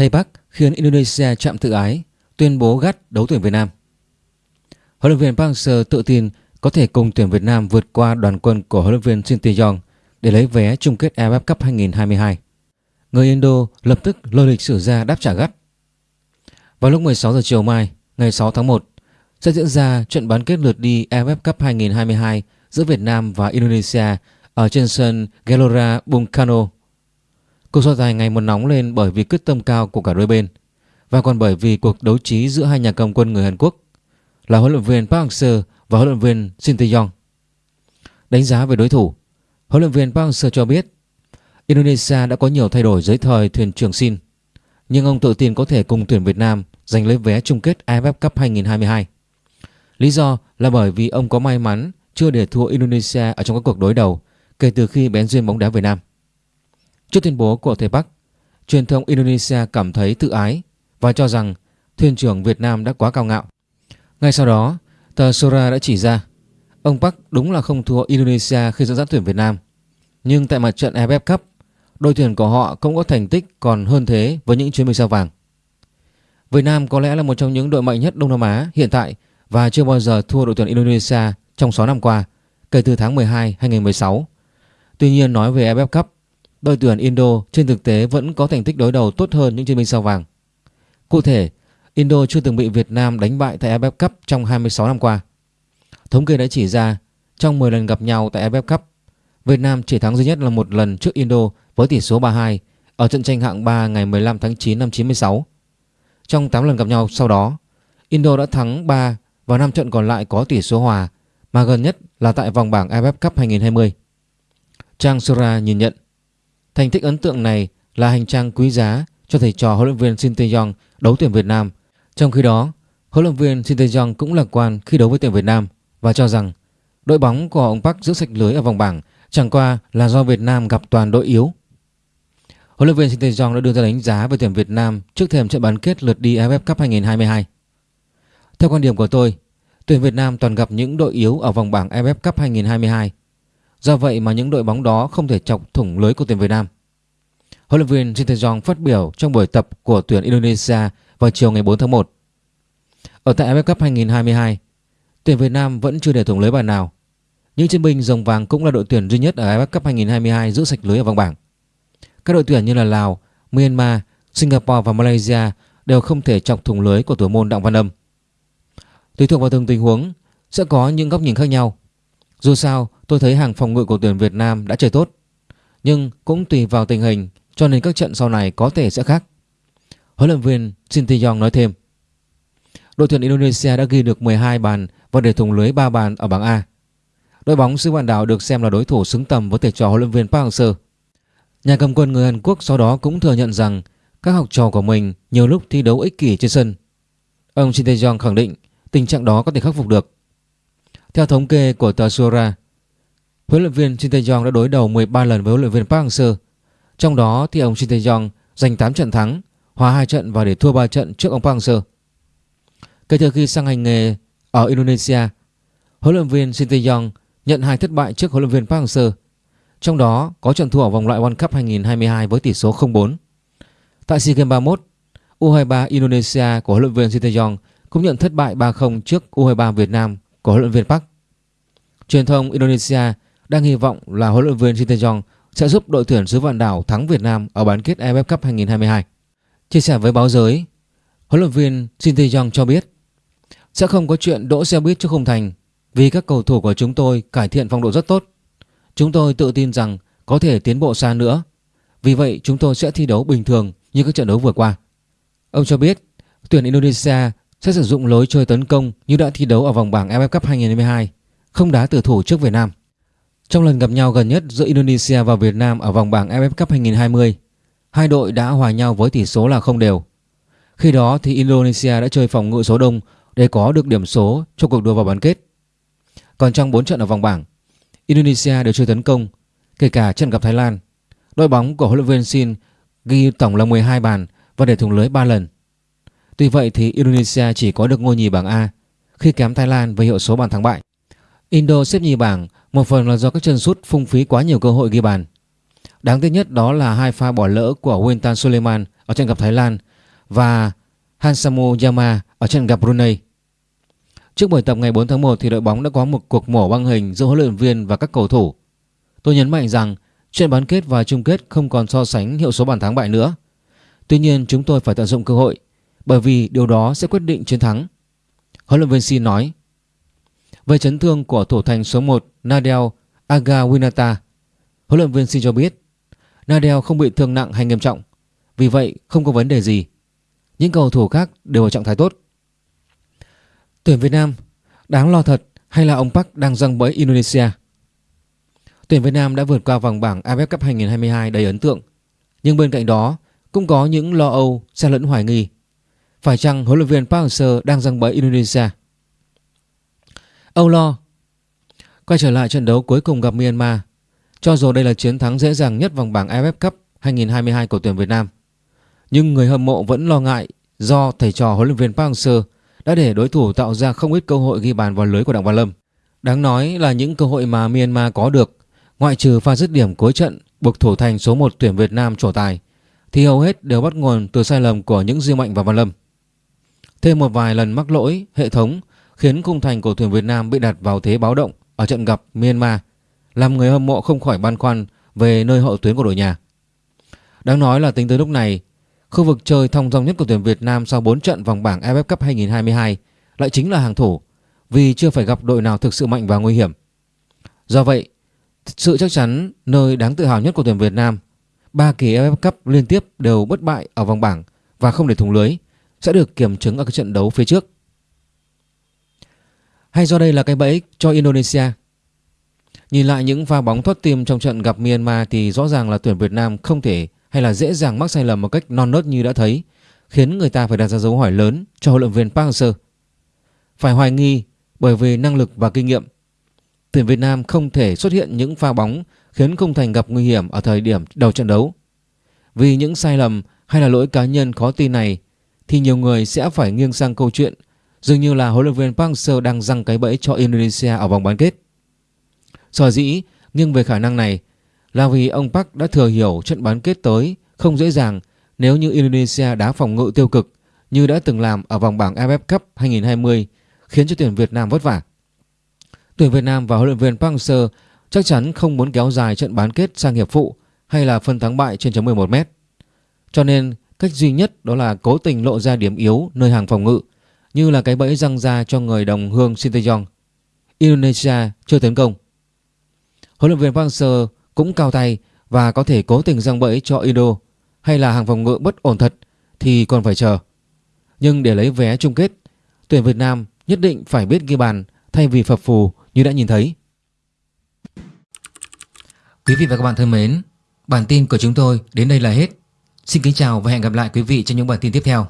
Tây Bắc khiến Indonesia chạm tự ái, tuyên bố gắt đấu tuyển Việt Nam. Huấn luyện viên Park Hang-seo tự tin có thể cùng tuyển Việt Nam vượt qua đoàn quân của huấn luyện viên Shin Tae-yong để lấy vé chung kết AFF Cup 2022. Người Indo lập tức lôi lịch sử ra đáp trả gắt. Vào lúc 16 giờ chiều mai, ngày 6 tháng 1, sẽ diễn ra trận bán kết lượt đi AFF Cup 2022 giữa Việt Nam và Indonesia ở trên sân Gelora Bung Karno. Cuộc so tài ngày một nóng lên bởi vì quyết tâm cao của cả đôi bên và còn bởi vì cuộc đấu trí giữa hai nhà cầm quân người Hàn Quốc là huấn luyện viên Park Hang-seo và huấn luyện viên Shin Tae-yong. Đánh giá về đối thủ, huấn luyện viên Park Hang-seo cho biết Indonesia đã có nhiều thay đổi dưới thời thuyền trưởng Shin, nhưng ông tự tin có thể cùng tuyển Việt Nam giành lấy vé chung kết AFF Cup 2022. Lý do là bởi vì ông có may mắn chưa để thua Indonesia ở trong các cuộc đối đầu kể từ khi bén duyên bóng đá Việt Nam. Trước tuyên bố của Thầy Bắc, truyền thông Indonesia cảm thấy tự ái và cho rằng thuyền trưởng Việt Nam đã quá cao ngạo. Ngay sau đó, tờ Sora đã chỉ ra ông Park đúng là không thua Indonesia khi dẫn dắt tuyển Việt Nam. Nhưng tại mặt trận AFF Cup, đội tuyển của họ cũng có thành tích còn hơn thế với những chuyến bay sao vàng. Việt Nam có lẽ là một trong những đội mạnh nhất Đông Nam Á hiện tại và chưa bao giờ thua đội tuyển Indonesia trong 6 năm qua kể từ tháng 12 2016. Tuy nhiên nói về AFF Cup, đội tuyển Indo trên thực tế vẫn có thành tích đối đầu tốt hơn những chiến binh sao vàng. Cụ thể, Indo chưa từng bị Việt Nam đánh bại tại AFF Cup trong 26 năm qua. Thống kê đã chỉ ra trong 10 lần gặp nhau tại AFF Cup, Việt Nam chỉ thắng duy nhất là một lần trước Indo với tỷ số 3-2 ở trận tranh hạng 3 ngày 15 tháng 9 năm 96. Trong 8 lần gặp nhau sau đó, Indo đã thắng 3 và 5 trận còn lại có tỷ số hòa mà gần nhất là tại vòng bảng AFF Cup 2020. Trang Sura nhìn nhận thành tích ấn tượng này là hành trang quý giá cho thầy trò huấn luyện viên Shin Tae-yong đấu tuyển Việt Nam. Trong khi đó, huấn luyện viên Shin Tae-yong cũng lạc quan khi đấu với tuyển Việt Nam và cho rằng đội bóng của ông Park giữ sạch lưới ở vòng bảng chẳng qua là do Việt Nam gặp toàn đội yếu. Huấn luyện viên Shin Tae-yong đã đưa ra đánh giá về tuyển Việt Nam trước thềm trận bán kết lượt đi AFF Cup 2022. Theo quan điểm của tôi, tuyển Việt Nam toàn gặp những đội yếu ở vòng bảng AFF Cup 2022. Do vậy mà những đội bóng đó không thể chọc thủng lưới của tuyển Việt Nam. Huấn luyện viên Shin Tae-yong phát biểu trong buổi tập của tuyển Indonesia vào chiều ngày 4 tháng 1. Ở tại AFF Cup 2022, tuyển Việt Nam vẫn chưa để thủng lưới bàn nào. Những chiến binh rồng vàng cũng là đội tuyển duy nhất ở AFF Cup 2022 giữ sạch lưới ở vòng bảng. Các đội tuyển như là Lào, Myanmar, Singapore và Malaysia đều không thể chọc thủng lưới của thủ môn Đặng Văn Âm. Tùy thuộc vào từng tình huống sẽ có những góc nhìn khác nhau. Dù sao, tôi thấy hàng phòng ngự của tuyển Việt Nam đã chơi tốt. Nhưng cũng tùy vào tình hình cho nên các trận sau này có thể sẽ khác. Huấn luyện viên Shin Tae-yong nói thêm. Đội tuyển Indonesia đã ghi được 12 bàn và để thủng lưới 3 bàn ở bảng A. Đội bóng xứ bản Đảo được xem là đối thủ xứng tầm với thầy trò huấn luyện viên Park Hang-seo. Nhà cầm quân người Hàn Quốc sau đó cũng thừa nhận rằng các học trò của mình nhiều lúc thi đấu ích kỷ trên sân. Ông Shin Tae-yong khẳng định tình trạng đó có thể khắc phục được. Theo thống kê của tờ Sora, huấn luyện viên Shin Tae-yong đã đối đầu 13 lần với huấn luyện viên Park Hang-seo. Trong đó thì ông Shin Tae-yong giành 8 trận thắng, hòa 2 trận và để thua 3 trận trước ông Park Hang-seo. Kể từ khi sang hành nghề ở Indonesia, huấn luyện viên Shin Tae-yong nhận hai thất bại trước huấn luyện viên Park Hang-seo. Trong đó có trận thua ở vòng loại World Cup 2022 với tỷ số 0-4. Tại SEA Games 31, U23 Indonesia của huấn luyện viên Shin Tae-yong cũng nhận thất bại 3-0 trước U23 Việt Nam của huấn luyện viên Park. Truyền thông Indonesia đang hy vọng là huấn luyện viên Shin Tae-yong sẽ giúp đội tuyển xứ vạn đảo thắng Việt Nam ở bán kết AFF Cup 2022. Chia sẻ với báo giới, huấn luyện viên Shin Tae-yong cho biết sẽ không có chuyện đỗ xe buýt trước khung thành vì các cầu thủ của chúng tôi cải thiện phong độ rất tốt. Chúng tôi tự tin rằng có thể tiến bộ xa nữa. Vì vậy chúng tôi sẽ thi đấu bình thường như các trận đấu vừa qua. Ông cho biết tuyển Indonesia sẽ sử dụng lối chơi tấn công như đã thi đấu ở vòng bảng AFF Cup 2022, không đá tử thủ trước Việt Nam. Trong lần gặp nhau gần nhất giữa Indonesia và Việt Nam ở vòng bảng AFF Cup 2020, hai đội đã hòa nhau với tỷ số là không đều. Khi đó thì Indonesia đã chơi phòng ngự số đông để có được điểm số cho cuộc đua vào bán kết. Còn trong 4 trận ở vòng bảng, Indonesia đều chơi tấn công, kể cả trận gặp Thái Lan. Đội bóng của huấn luyện viên Shin ghi tổng là 12 bàn và để thủng lưới 3 lần. Tuy vậy thì Indonesia chỉ có được ngôi nhì bảng A, khi kém Thái Lan với hiệu số bàn thắng bại. Indo xếp nhì bảng, một phần là do các chân sút phung phí quá nhiều cơ hội ghi bàn. Đáng tiếc nhất đó là hai pha bỏ lỡ của Wintan Suleiman ở trận gặp Thái Lan và Hansamu Yama ở trận gặp Brunei. Trước buổi tập ngày 4 tháng 1 thì đội bóng đã có một cuộc mổ băng hình giữa huấn luyện viên và các cầu thủ. Tôi nhấn mạnh rằng trận bán kết và chung kết không còn so sánh hiệu số bàn thắng bại nữa. Tuy nhiên, chúng tôi phải tận dụng cơ hội bởi vì điều đó sẽ quyết định chiến thắng. Huấn luyện viên Sin nói. Về chấn thương của thủ thành số 1 Nadel Agawinata, huấn luyện viên Sin cho biết Nadel không bị thương nặng hay nghiêm trọng, vì vậy không có vấn đề gì. Những cầu thủ khác đều ở trạng thái tốt. Tuyển Việt Nam đáng lo thật hay là ông Park đang răng bẫy Indonesia? Tuyển Việt Nam đã vượt qua vòng bảng AFF Cup 2022 đầy ấn tượng, nhưng bên cạnh đó cũng có những lo âu, xen lẫn hoài nghi. Phải chăng huấn luyện viên Park Hang-seo đang răng bẫy Indonesia? Âu lo Quay trở lại trận đấu cuối cùng gặp Myanmar Cho dù đây là chiến thắng dễ dàng nhất vòng bảng AFF Cup 2022 của tuyển Việt Nam Nhưng người hâm mộ vẫn lo ngại do thầy trò huấn luyện viên Park Hang-seo đã để đối thủ tạo ra không ít cơ hội ghi bàn vào lưới của Đặng Văn Lâm. Đáng nói là những cơ hội mà Myanmar có được, ngoại trừ pha dứt điểm cuối trận buộc thủ thành số 1 tuyển Việt Nam trổ tài, thì hầu hết đều bắt nguồn từ sai lầm của những Duy Mạnh và Văn Lâm. Thêm một vài lần mắc lỗi hệ thống khiến khung thành của tuyển Việt Nam bị đặt vào thế báo động ở trận gặp Myanmar, làm người hâm mộ không khỏi băn khoăn về nơi hậu tuyến của đội nhà. Đáng nói là tính tới lúc này, Khu vực chơi thông dong nhất của tuyển Việt Nam sau 4 trận vòng bảng AFF Cup 2022 lại chính là hàng thủ vì chưa phải gặp đội nào thực sự mạnh và nguy hiểm. Do vậy, sự chắc chắn nơi đáng tự hào nhất của tuyển Việt Nam, ba kỳ AFF Cup liên tiếp đều bất bại ở vòng bảng và không để thủng lưới sẽ được kiểm chứng ở cái trận đấu phía trước. Hay do đây là cái bẫy cho Indonesia? Nhìn lại những pha bóng thoát tim trong trận gặp Myanmar thì rõ ràng là tuyển Việt Nam không thể hay là dễ dàng mắc sai lầm một cách non nớt như đã thấy, khiến người ta phải đặt ra dấu hỏi lớn cho huấn luyện viên Park Hang-seo. Phải hoài nghi bởi vì năng lực và kinh nghiệm. Tuyển Việt Nam không thể xuất hiện những pha bóng khiến không thành gặp nguy hiểm ở thời điểm đầu trận đấu. Vì những sai lầm hay là lỗi cá nhân khó tin này thì nhiều người sẽ phải nghiêng sang câu chuyện, dường như là huấn luyện viên Park Hang-seo đang răng cái bẫy cho Indonesia ở vòng bán kết. Sở dĩ nghiêng về khả năng này là vì ông Park đã thừa hiểu trận bán kết tới không dễ dàng nếu như Indonesia đá phòng ngự tiêu cực như đã từng làm ở vòng bảng AFF Cup 2020 khiến cho tuyển Việt Nam vất vả. Tuyển Việt Nam và huấn luyện viên Park Hang-seo chắc chắn không muốn kéo dài trận bán kết sang hiệp phụ hay là phân thắng bại trên chấm 11 m. Cho nên cách duy nhất đó là cố tình lộ ra điểm yếu nơi hàng phòng ngự như là cái bẫy răng ra cho người đồng hương Sinteyong. Indonesia chưa tấn công. Huấn luyện viên Park Seo cũng cao tay và có thể cố tình răng bẫy cho Indo hay là hàng phòng ngự bất ổn thật thì còn phải chờ. Nhưng để lấy vé chung kết, tuyển Việt Nam nhất định phải biết ghi bàn thay vì phập phù như đã nhìn thấy. Quý vị và các bạn thân mến, bản tin của chúng tôi đến đây là hết. Xin kính chào và hẹn gặp lại quý vị trong những bản tin tiếp theo.